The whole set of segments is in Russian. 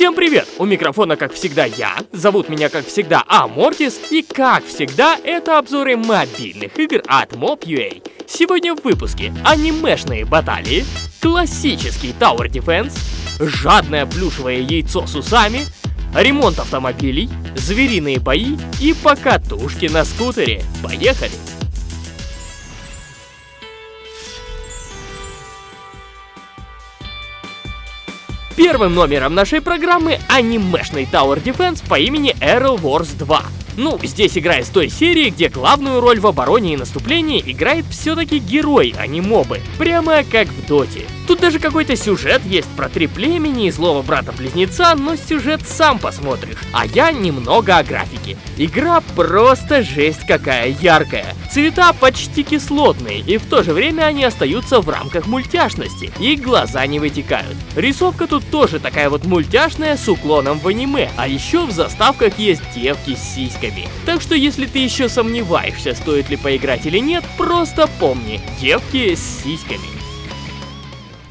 Всем привет! У микрофона, как всегда, я. Зовут меня, как всегда, Амортис. И, как всегда, это обзоры мобильных игр от Mob.ua. Сегодня в выпуске анимешные баталии, классический Tower Defense, жадное плюшевое яйцо с усами, ремонт автомобилей, звериные бои и покатушки на скутере. Поехали! Первым номером нашей программы анимешный Tower Defense по имени Arrow Wars 2. Ну, здесь игра из той серии, где главную роль в обороне и наступлении играет все-таки герой, а не мобы. Прямо как в Доте. Тут даже какой-то сюжет есть про три племени и злого брата-близнеца, но сюжет сам посмотришь. А я немного о графике. Игра просто жесть какая яркая. Цвета почти кислотные, и в то же время они остаются в рамках мультяшности, и глаза не вытекают. Рисовка тут тоже такая вот мультяшная с уклоном в аниме, а еще в заставках есть девки с сиськами. Так что если ты еще сомневаешься, стоит ли поиграть или нет, просто помни, девки с сиськами.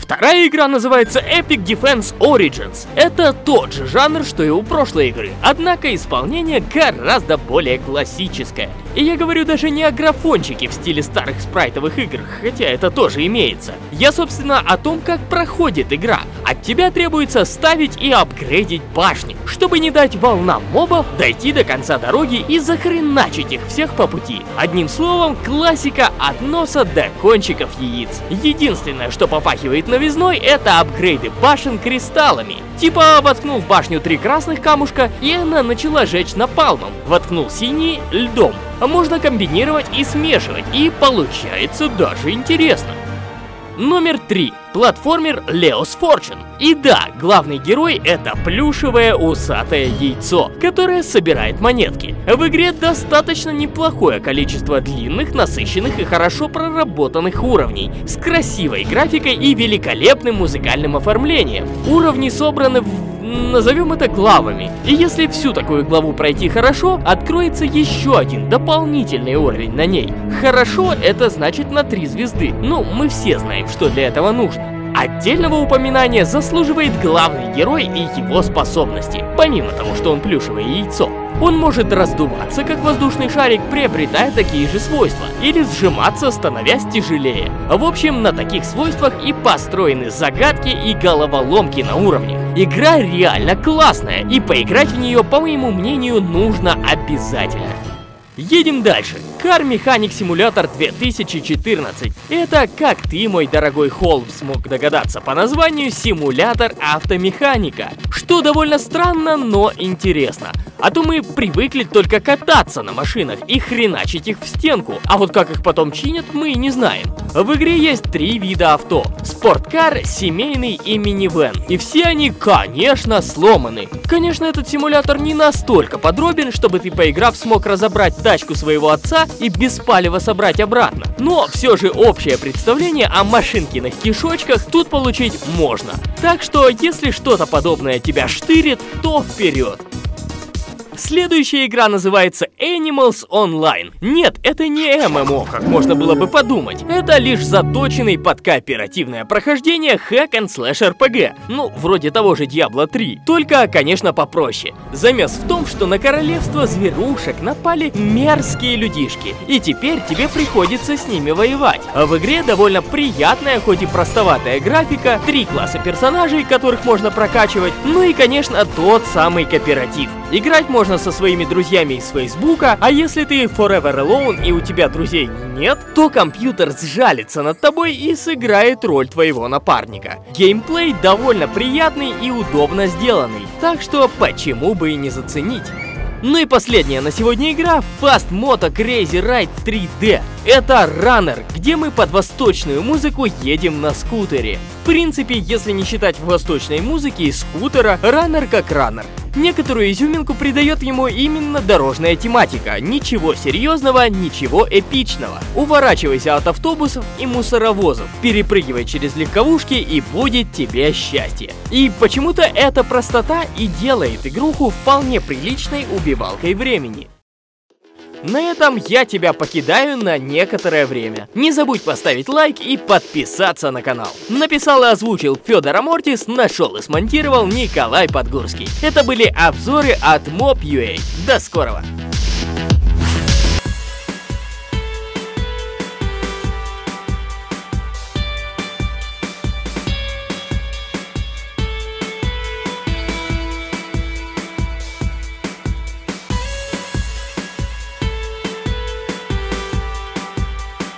Вторая игра называется Epic Defense Origins. Это тот же жанр, что и у прошлой игры, однако исполнение гораздо более классическое. И я говорю даже не о графончике в стиле старых спрайтовых игр, хотя это тоже имеется. Я, собственно, о том, как проходит игра. От тебя требуется ставить и апгрейдить башни, чтобы не дать волнам мобов дойти до конца дороги и захреначить их всех по пути. Одним словом, классика от носа до кончиков яиц. Единственное, что попахивает новизной, это апгрейды башен кристаллами. Типа воткнул в башню три красных камушка, и она начала жечь напалмом. Воткнул синий льдом. Можно комбинировать и смешивать, и получается даже интересно. Номер 3. Платформер Leo's Fortune. И да, главный герой это плюшевое усатое яйцо, которое собирает монетки. В игре достаточно неплохое количество длинных, насыщенных и хорошо проработанных уровней, с красивой графикой и великолепным музыкальным оформлением. Уровни собраны в назовем это главами. И если всю такую главу пройти хорошо, откроется еще один дополнительный уровень на ней. Хорошо это значит на 3 звезды. Ну, мы все знаем, что для этого нужно. Отдельного упоминания заслуживает главный герой и его способности, помимо того, что он плюшевое яйцо. Он может раздуваться, как воздушный шарик, приобретая такие же свойства, или сжиматься, становясь тяжелее. В общем, на таких свойствах и построены загадки и головоломки на уровнях. Игра реально классная, и поиграть в нее, по моему мнению, нужно обязательно. Едем дальше. Car Mechanic Simulator 2014. Это, как ты, мой дорогой Холм, смог догадаться по названию, симулятор автомеханика. Что довольно странно, но интересно. А то мы привыкли только кататься на машинах и хреначить их в стенку, а вот как их потом чинят, мы не знаем. В игре есть три вида авто. Спорткар, семейный и минивэн. И все они, конечно, сломаны. Конечно, этот симулятор не настолько подробен, чтобы ты, поиграв, смог разобрать тачку своего отца и без палева собрать обратно. Но все же общее представление о машинкиных кишочках тут получить можно. Так что, если что-то подобное тебя штырит, то вперед. Следующая игра называется Animals Online. Нет, это не ММО, как можно было бы подумать. Это лишь заточенный под кооперативное прохождение хэк and слэш RPG. Ну, вроде того же Diablo 3. Только, конечно, попроще. Замес в том, что на королевство зверушек напали мерзкие людишки. И теперь тебе приходится с ними воевать. А в игре довольно приятная, хоть и простоватая графика, три класса персонажей, которых можно прокачивать, ну и, конечно, тот самый кооператив. Играть можно со своими друзьями из Фейсбука, а если ты Forever Alone и у тебя друзей нет, то компьютер сжалится над тобой и сыграет роль твоего напарника. Геймплей довольно приятный и удобно сделанный, так что почему бы и не заценить. Ну и последняя на сегодня игра Fast Moto Crazy Ride 3D. Это раннер, где мы под восточную музыку едем на скутере. В принципе, если не считать восточной музыки и скутера, раннер как раннер. Некоторую изюминку придает ему именно дорожная тематика. Ничего серьезного, ничего эпичного. Уворачивайся от автобусов и мусоровозов, перепрыгивай через легковушки и будет тебе счастье. И почему-то эта простота и делает игруху вполне приличной убивалкой времени. На этом я тебя покидаю на некоторое время. Не забудь поставить лайк и подписаться на канал. Написал и озвучил Федор Амортис, нашел и смонтировал Николай Подгурский. Это были обзоры от Mob.ua. До скорого!